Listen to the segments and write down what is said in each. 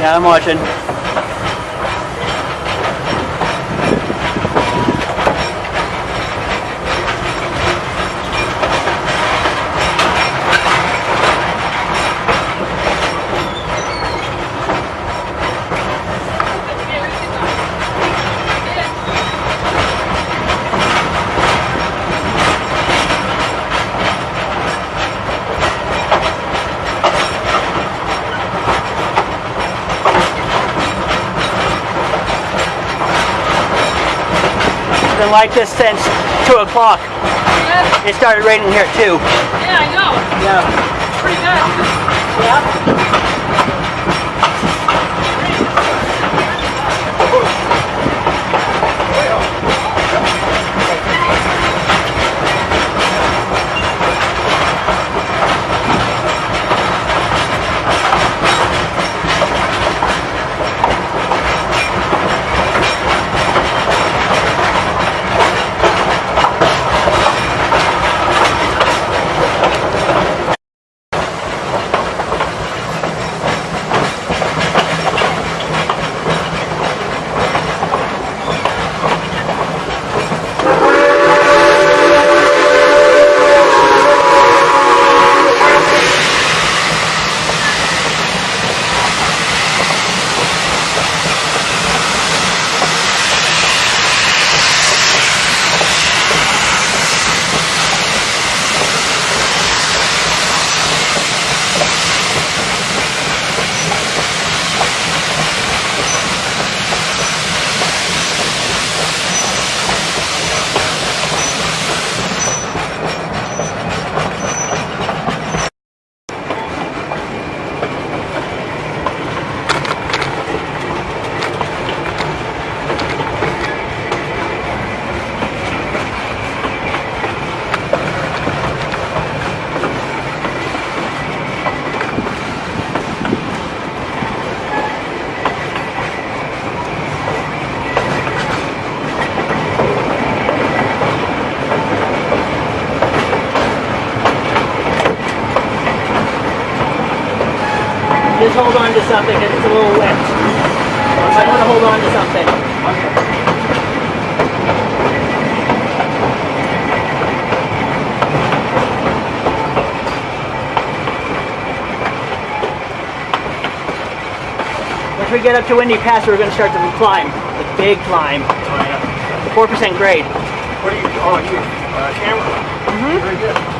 Yeah, I'm watching. Been like this since two o'clock. Yeah, It started raining here too. yeah, I know. Yeah. Pretty good. Yeah. Hold on to something because it's a little wet. I want to hold on to something. Once we get up to Windy Pass, we're going to start the climb, the big climb, Oh, yeah. the 4% grade. What are you? Oh, you uh, camera. Mm-hmm. Very good.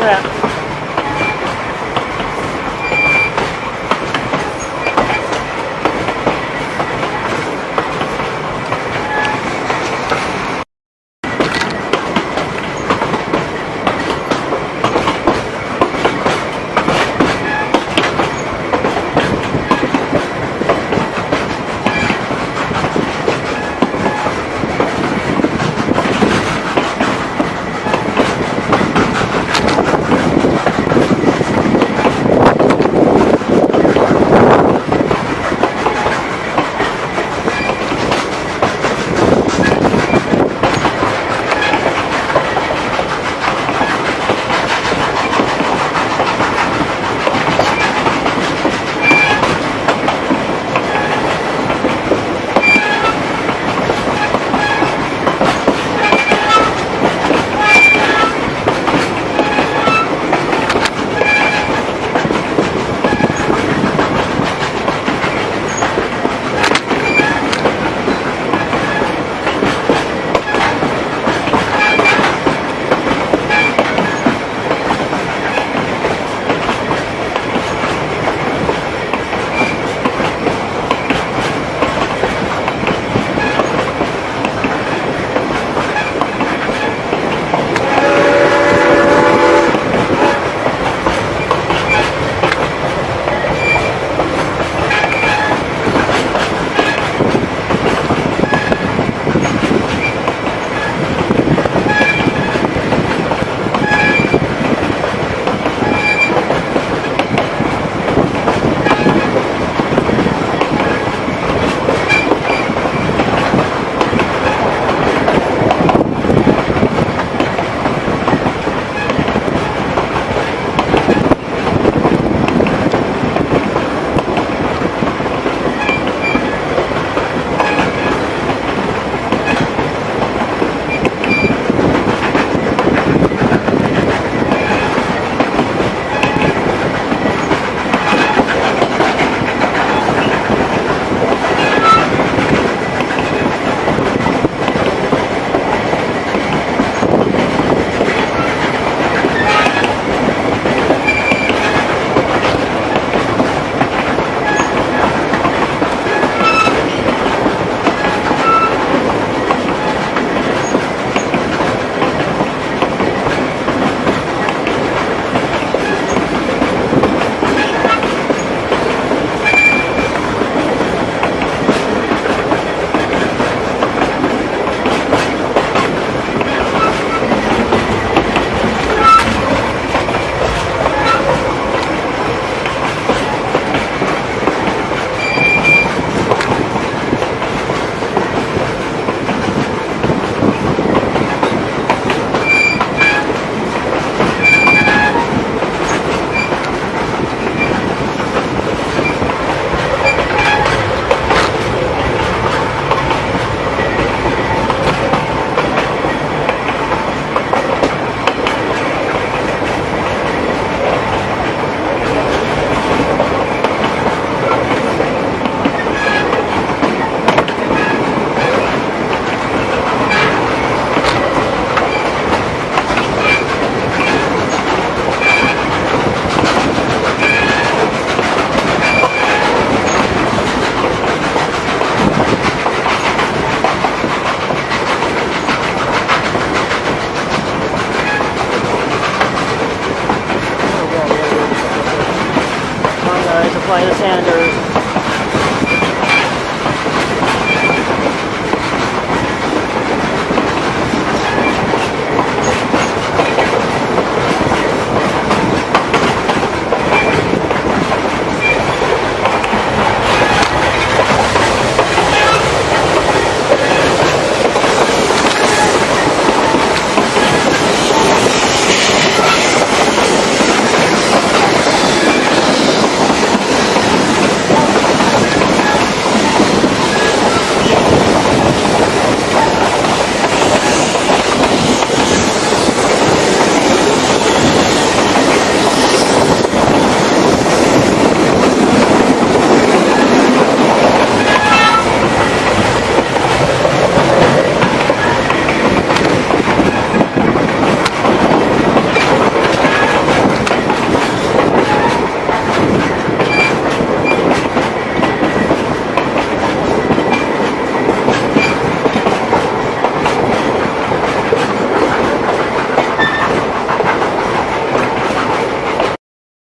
Look